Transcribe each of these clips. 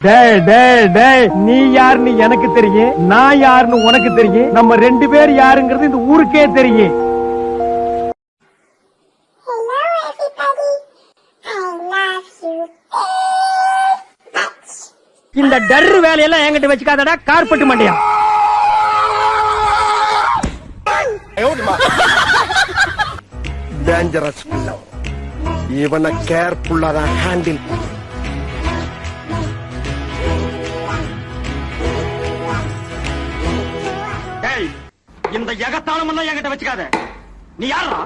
டேய் டேய் டேய் நீ யாருன்னு எனக்கு தெரியும் நான் யாருன்னு உனக்கு தெரியும் நம்ம ரெண்டு பேர் யாருங்கிறது இந்த ஊருக்கே தெரியும். இந்த டர்ரு வேலையெல்லாம் என்கிட்ட வச்சுக்காதடா கார்பெட் மண்டையா? டேஞ்சரஸ் இவனை கேர்ஃபுல்லா தான் ஹேண்டில் எல்லாம் என்கிட்ட வச்சுக்காத. நீ யாரா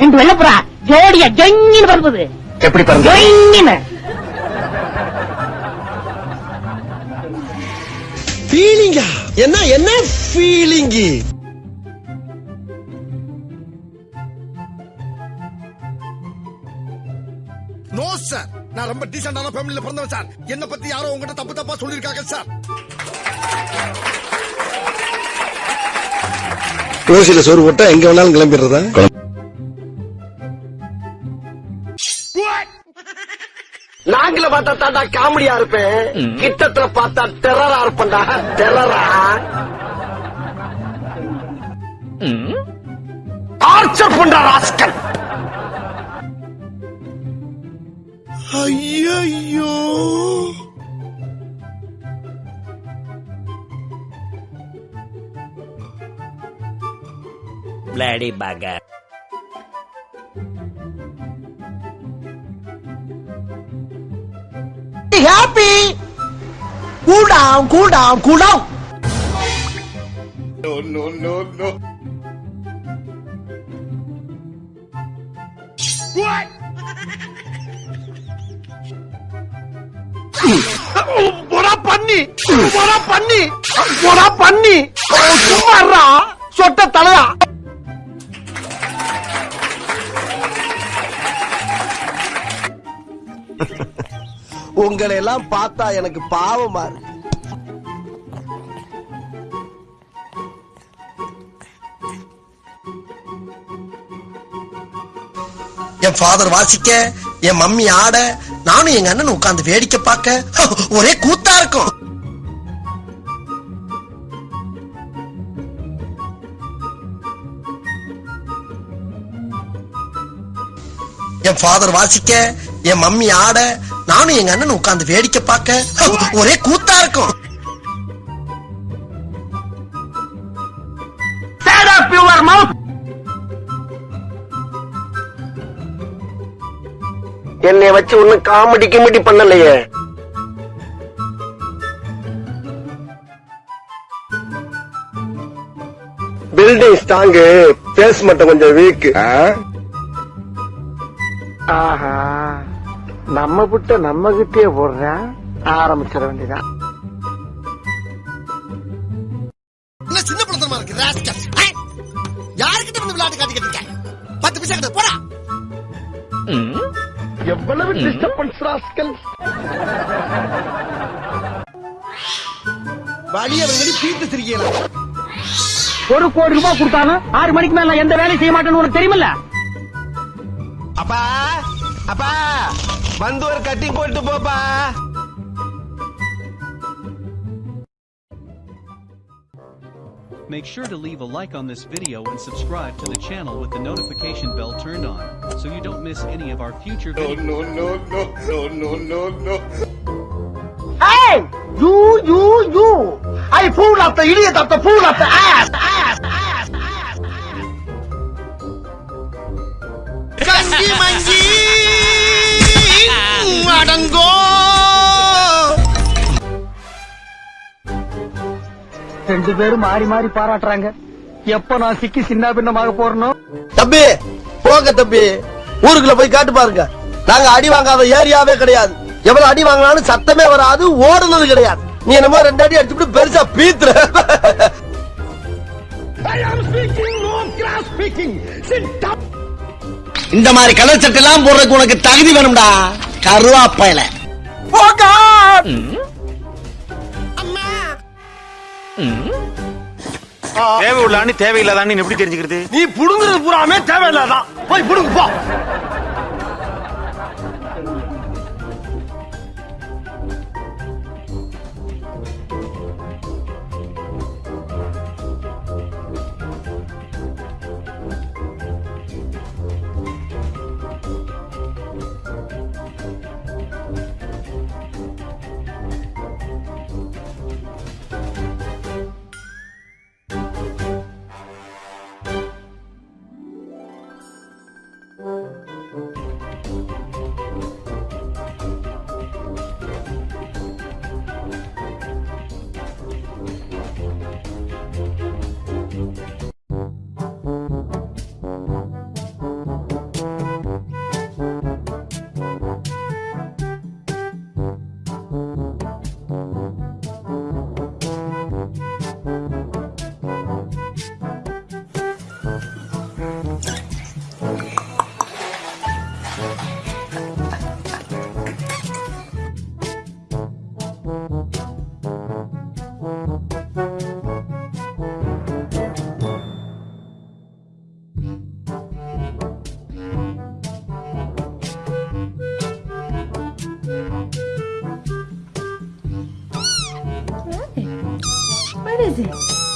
ரெண்டு வெள்ளப்புறா ஜோடியா ஜொங்கின்னு பறந்தது எப்படி பாருங்க ஜொங்கின்னு. ஃபீலிங்கா என்ன என்ன ஃபீலிங்கு நோ சார் நான் ரொம்ப டீசென்டான ஃபேமிலில பிறந்தவன் சார். என்ன பத்தி யாரோ உங்ககிட்ட தப்பு தப்பா சொல்லிருக்காங்க சார். ஓசியில சோறு போட்டா எங்க வேணாலும் கிளம்பிடுறதா? நாங்கள பார்த்தா தாண்டா காமெடியா இருப்பேன். கிட்டத்துல பார்த்தா டெரரா இருப்பேன்டா. டெரரா டார்ச்சர் பண்ற rascal. Bloody bugger. happy. Cool down, cool down, cool down. No, no, no, no. போடா பண்ணி போடா பண்ணி போடா பண்ணி சும்மாறா சொட்ட தலையா உங்களை எல்லாம் பார்த்தா எனக்கு பாவமா இருக்கு. என் ஃபாதர் வாசிக்க என் மம்மி ஆட நானும் எங்க அண்ணன் உட்கார்ந்து வேடிக்கை பார்க்க ஒரே கூத்தா இருக்கும். என் ஃபாதர் வாசிக்க என் மம்மி ஆட நானும் எங்க அண்ணன் உட்கார்ந்து வேடிக்கை பார்க்க ஒரே கூத்தா இருக்கும்! என்னை வச்சு ஒன்னும் காமெடி கிமெடி பண்ணலையே. பில்டிங் ஸ்ட்ராங்கு பேஸ் மட்டும் கொஞ்சம் வீக் ஆஹா. நம்ம புட்ட நம்ம கிட்டே போடுறேன் ஆரம்பிச்சிட வேண்டியதான் சின்ன படத்தனமா இருக்கு ராஸ்கல் யாருக்கிட்ட வந்து விளையாட்டு காட்டிக்கிட்டு இருக்க? பத்து பைசா கிட்ட போடா. எவ்வளவு டிஸ்டர்பன்ஸ் ராஸ்கல் வழிய வந்து பீத்து சிரிக்கலாம் ஒரு கோடி ரூபாய் கொடுத்தாலும் ஆறு மணிக்கு மேல எந்த வேலையும் செய்ய மாட்டேன்னு உனக்கு தெரியுமில்ல? அப்பா அப்பா வந்து ஒரு கட்டிங் போட்டு போப்பா Make sure to leave a like on this video and subscribe to the channel with the notification bell turned on, so you don't miss any of our future videos. no no no no no no Hey! You, you, you! I pull up the idiot of the fool of the ass! ass, ass, ரெண்டு பேரும் மாறி மாறி பாராட்டுறாங்க. எப்ப நான் சிக்கி சின்ன பின்னமாக போறனோ? தம்பி போங்க தம்பி. ஊருக்குள்ள போய் காட்டு பாருங்க. நாங்க அடி வாங்காத ஏரியாவே கிடையாது. எவ்வளவு அடி வாங்கினாலும் சத்தமே வராது ஓடுனது கிடையாது. நீ என்னமோ ரெண்டு அடி அடிச்சுட்டு பெருசா பீத்துற. இந்த மாதிரி கலர் சட்டை எல்லாம் போடுறதுக்கு உனக்கு தகுதி வேணும்டா. கருவாப்பையில. தேவை உள்ளான்னு தேவையில்லாதான்னு எப்படி தெரிஞ்சுக்கிறது? நீ புடுங்குறது பூராமே தேவையில்லாதான். போய் புடுங்கு போ. What is it?